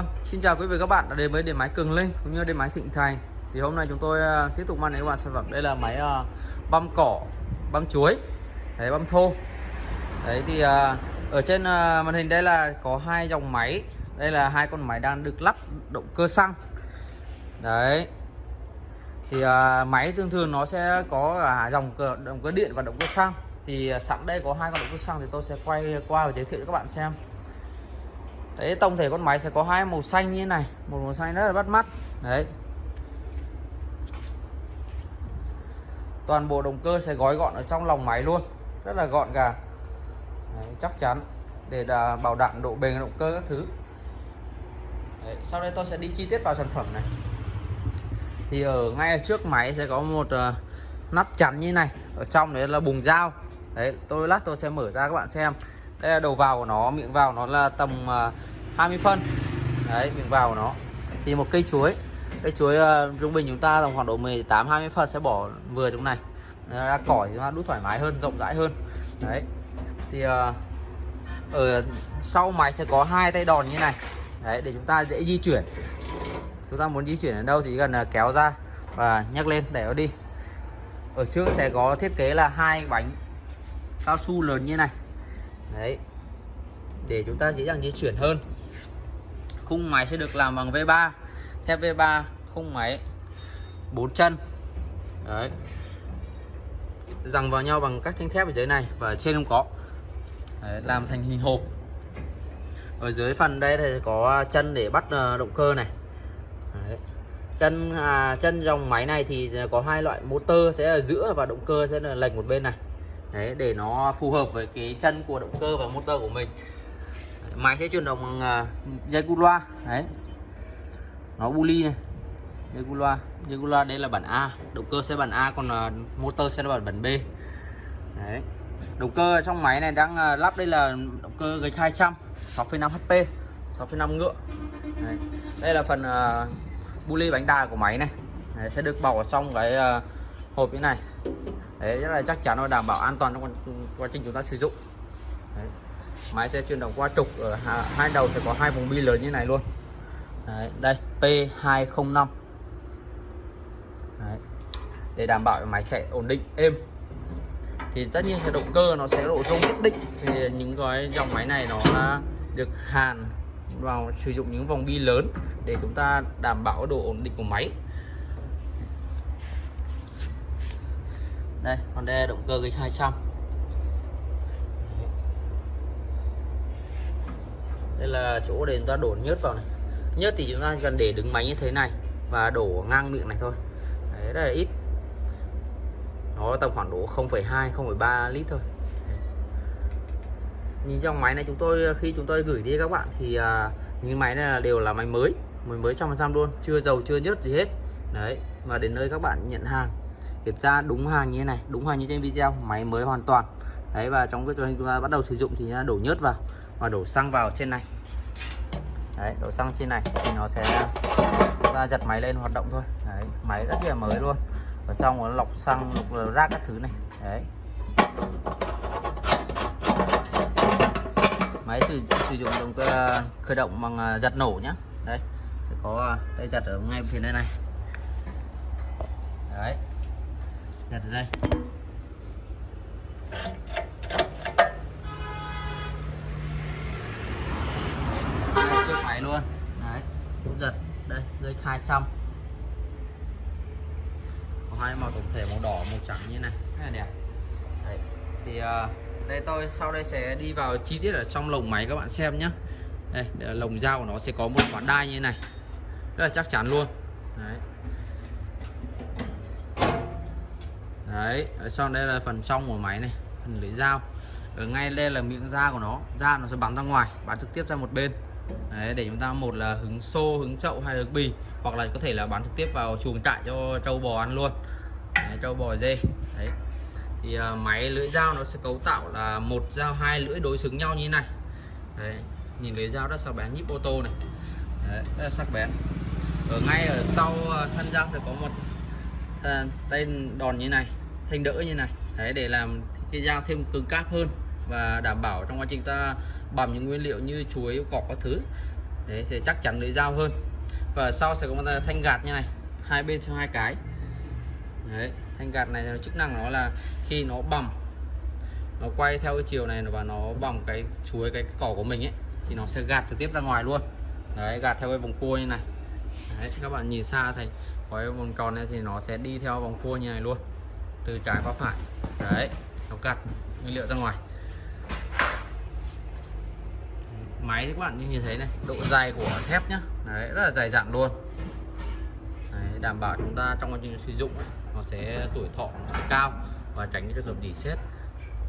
Vâng, xin chào quý vị các bạn đã đến với điện máy Cường Linh cũng như điện máy Thịnh Thành. Thì hôm nay chúng tôi à, tiếp tục mang đến các bạn sản phẩm đây là máy à, băm cỏ, băm chuối, đấy băm thô. Đấy thì à, ở trên màn hình đây là có hai dòng máy. Đây là hai con máy đang được lắp động cơ xăng. Đấy. Thì máy thường thường nó sẽ có cả dòng cơ, động cơ điện và động cơ xăng. Thì sẵn đây có hai con động cơ xăng thì tôi sẽ quay qua và giới thiệu cho các bạn xem. Đấy tổng thể con máy sẽ có hai màu xanh như thế này. Một màu xanh rất là bắt mắt. Đấy. Toàn bộ động cơ sẽ gói gọn ở trong lòng máy luôn. Rất là gọn gàng. Đấy, Chắc chắn. Để bảo đảm độ bền động cơ các thứ. Đấy, Sau đây tôi sẽ đi chi tiết vào sản phẩm này. Thì ở ngay trước máy sẽ có một uh, nắp chắn như này. Ở trong đấy là bùng dao. Đấy tôi lát tôi sẽ mở ra các bạn xem. Đây là đầu vào của nó miệng vào nó là tầm uh, 20 phân. Đấy mình vào nó. Thì một cây chuối. Cây chuối uh, trung bình chúng ta tầm khoảng độ 18 20 phân sẽ bỏ vừa trong này. Ra cỏ thì chúng ta đút thoải mái hơn rộng rãi hơn. Đấy. Thì uh, ở sau máy sẽ có hai tay đòn như này. Đấy để chúng ta dễ di chuyển. Chúng ta muốn di chuyển ở đâu thì cần uh, ờ, kéo ra và nhấc lên để nó đi. Ở trước sẽ có thiết kế là hai bánh cao su lớn như này. Đấy để chúng ta dễ dàng di chuyển hơn. Khung máy sẽ được làm bằng V3 thép V3 khung máy 4 chân. Đấy. Rằng vào nhau bằng các thanh thép ở dưới này và trên không có. Đấy, làm thành hình hộp. Ở dưới phần đây thì có chân để bắt ờ, động cơ này. Đấy. chân à, chân dòng máy này thì có hai loại motor sẽ ở giữa và động cơ sẽ là lệch một bên này. Đấy để nó phù hợp với cái chân của động cơ và motor của mình máy sẽ chuyển động bằng uh, dây cu loa. Đấy. Nó buli này. Dây cu loa. Dây cu loa đây là bản A. Động cơ sẽ bản A còn uh, motor sẽ là bản bản B. Đấy. Động cơ trong máy này đang uh, lắp đây là động cơ gạch 200 6,5 HP 6,5 ngựa. Đấy. đây là phần uh, buli bánh đà của máy này. Đấy, sẽ được bảo trong cái uh, hộp như này. Đấy rất là chắc chắn và đảm bảo an toàn trong quá trình chúng ta sử dụng. Đấy máy sẽ chuyển động qua trục ở hai đầu sẽ có hai vùng bi lớn như này luôn. Đấy, đây P205 Đấy, để đảm bảo máy sẽ ổn định êm. Thì tất nhiên cái động cơ nó sẽ độ rung nhất định. Thì những cái dòng máy này nó được hàn vào sử dụng những vòng bi lớn để chúng ta đảm bảo độ ổn định của máy. Đây còn Honda động cơ GX200 đây là chỗ để chúng ta đổ nhớt vào này. Nhớt thì chúng ta cần để đứng máy như thế này và đổ ngang miệng này thôi. Đấy rất là ít. Nó tầm khoảng độ 0,2 0,3 lít thôi. Nhìn trong máy này chúng tôi khi chúng tôi gửi đi các bạn thì à, những máy này là đều là máy mới mới mới trăm phần trăm luôn chưa dầu chưa nhớt gì hết. Đấy và đến nơi các bạn nhận hàng kiểm tra đúng hàng như thế này đúng hàng như trên video máy mới hoàn toàn. Đấy và trong cái chúng ta bắt đầu sử dụng thì đổ nhớt vào và đổ xăng vào trên này. Đấy đổ xăng trên này thì nó sẽ chúng ta giật máy lên hoạt động thôi. Đấy máy rất là mới luôn. Và xong nó lọc xăng lọc rác các thứ này. Đấy. Máy sử, sử dụng động cơ ờ, khởi động bằng ờ, giật nổ nhá. Đây sẽ có ờ, tay giật ở ngay phía đây này. Đấy. Giật ở đây. Trước luôn. Đấy cũng giật. Đây dây khai xong. Có hai màu tổng thể màu đỏ màu trắng như này. Rất là đẹp. Đấy. thì uh, đây tôi sau đây sẽ đi vào chi tiết ở trong lồng máy các bạn xem nhé đây, đây lồng dao của nó sẽ có một quả đai như này. Rất là chắc chắn luôn. Đấy. Đấy ở trong đây là phần trong của máy này phần lưỡi dao. Ở ngay đây là miệng da của nó. Da nó sẽ bắn ra ngoài bắn trực tiếp ra một bên đấy, để chúng ta một là hứng xô hứng chậu hay hứng bì hoặc là có thể là bán trực tiếp vào chuồng trại cho trâu bò ăn luôn. Đấy, trâu bò dê. Đấy. Thì uh, máy lưỡi dao nó sẽ cấu tạo là một dao hai lưỡi đối xứng nhau như thế này. Đấy, nhìn lưỡi dao rất sắc bén nhíp ô tô này. Đấy, rất là sắc bén. Ở ngay ở sau à, thân dao sẽ có một à, tay đòn như này thanh đỡ như này. Đấy để làm cái dao thêm cứng cáp hơn và đảm bảo trong quá trình ta bằm những nguyên liệu như chuối cỏ các thứ. Đấy, sẽ chắc chắn lưỡi dao hơn. Và sau sẽ có một thanh gạt như này, hai bên cho hai cái. Đấy, thanh gạt này chức năng nó là khi nó bằm, nó quay theo cái chiều này và nó bằm cái chuối, cái cỏ của mình ấy, thì nó sẽ gạt trực tiếp ra ngoài luôn. Đấy, gạt theo cái vòng cua như này. Đấy, các bạn nhìn xa thấy, có cái vòng tròn này thì nó sẽ đi theo vòng cua như này luôn, từ trái qua phải. Đấy, nó gạt nguyên liệu ra ngoài. Máy thì các bạn như nhìn thấy này độ dày của thép nhá. Đấy rất là dày dặn luôn. Đấy, đảm bảo chúng ta trong quá trình sử dụng nó sẽ tuổi thọ nó sẽ cao và tránh những trường hợp dỉ xét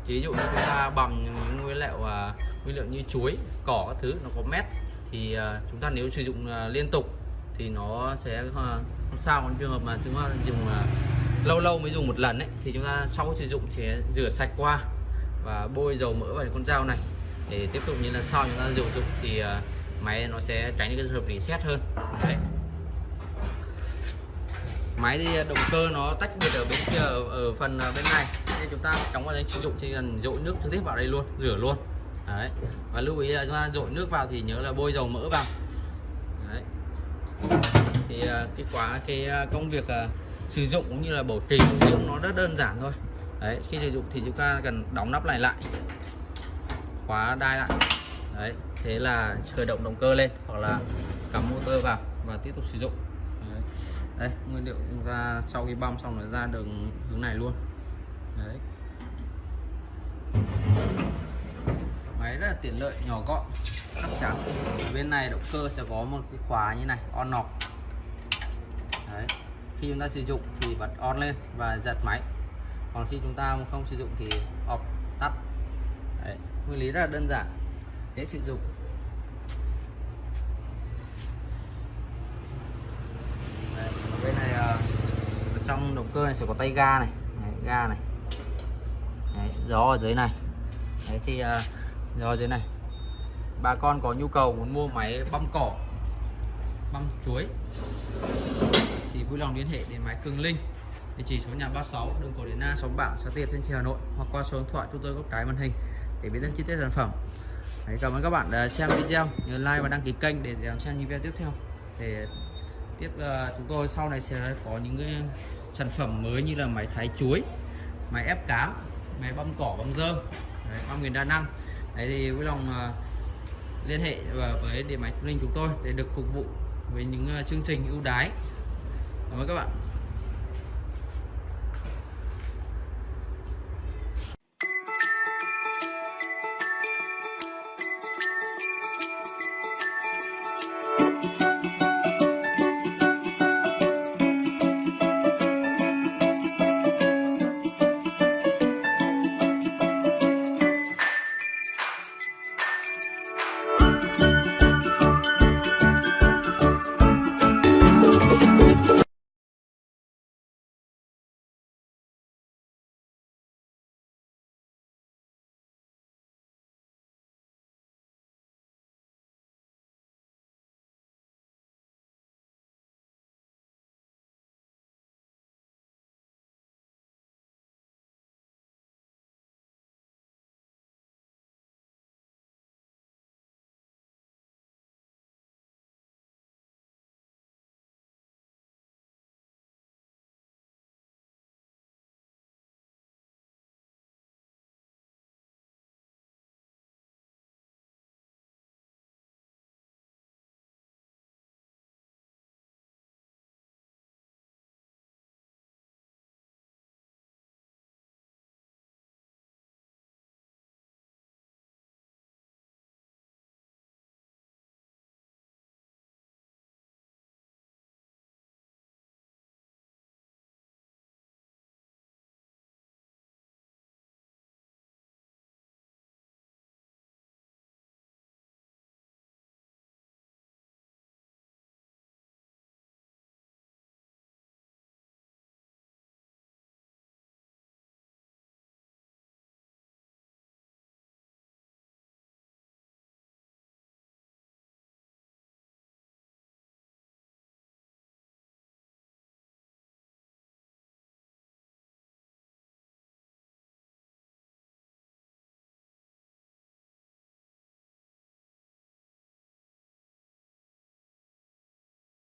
ví dụ như chúng ta bằng những nguyên liệu uh, nguyên liệu như chuối cỏ các thứ nó có mét thì uh, chúng ta nếu sử dụng uh, liên tục thì nó sẽ uh, không sao. Còn trường hợp mà chúng ta dùng uh, lâu lâu mới dùng một lần ấy thì chúng ta sau sử dụng sẽ rửa sạch qua và bôi dầu mỡ vào con dao này để tiếp tục như là sau chúng ta sử dụng thì à, máy nó sẽ tránh những cái trường hợp reset hơn. Đấy. Máy thì à, động cơ nó tách biệt ở bên kia ở, ở phần à, bên này. Nên chúng ta trong quá trình sử dụng thì cần dội nước trực tiếp vào đây luôn rửa luôn. Đấy. Và lưu ý là chúng ta dội nước vào thì nhớ là bôi dầu mỡ vào. Đấy. Thì cái quá cái công việc sử dụng cũng như là bảo trì cũng nó rất đơn giản thôi. Đấy khi sử dụng thì chúng ta cần đóng nắp này lại khóa đai lại. Đấy thế là khởi động động cơ lên hoặc là cắm motor vào và tiếp tục sử dụng. Đấy, đấy nguyên liệu ra sau khi băm xong là ra đường hướng này luôn. Đấy. Máy rất là tiện lợi nhỏ gọn chắc chắn. Bên này động cơ sẽ có một cái khóa như này on off. Đấy. Khi chúng ta sử dụng thì bật on lên và giật máy. Còn khi chúng ta không sử dụng thì off tắt. Đấy nguyên lý rất là đơn giản dễ sử dụng. Đấy, bên này ờ, ở trong động cơ này sẽ có tay ga này, đấy, ga này. Đấy, gió ở dưới này. Đấy thì uh, gió ở dưới này. Bà con có nhu cầu muốn mua máy băm cỏ băm chuối thì vui lòng liên hệ đến máy Cường Linh. Địa chỉ số nhà 36 đường cổ Điển Na xóm Bảo xã Tiệp trên Hà Nội hoặc qua số điện thoại chúng tôi có cái màn hình để biết thêm chi tiết sản phẩm. Đấy, cảm ơn các bạn đã xem video nhớ like và đăng ký kênh để xem những video tiếp theo. Để tiếp uh, chúng tôi sau này sẽ có những cái sản phẩm mới như là máy thái chuối máy ép cám máy băm cỏ băm dơm đấy, băm nghìn đa năng. Đấy thì vui lòng uh, liên hệ với điện máy linh chúng tôi để được phục vụ với những uh, chương trình ưu đái cảm ơn các bạn.